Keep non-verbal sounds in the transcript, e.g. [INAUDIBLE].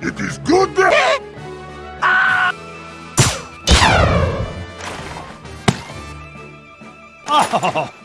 It is good Ah! [LAUGHS] Oh!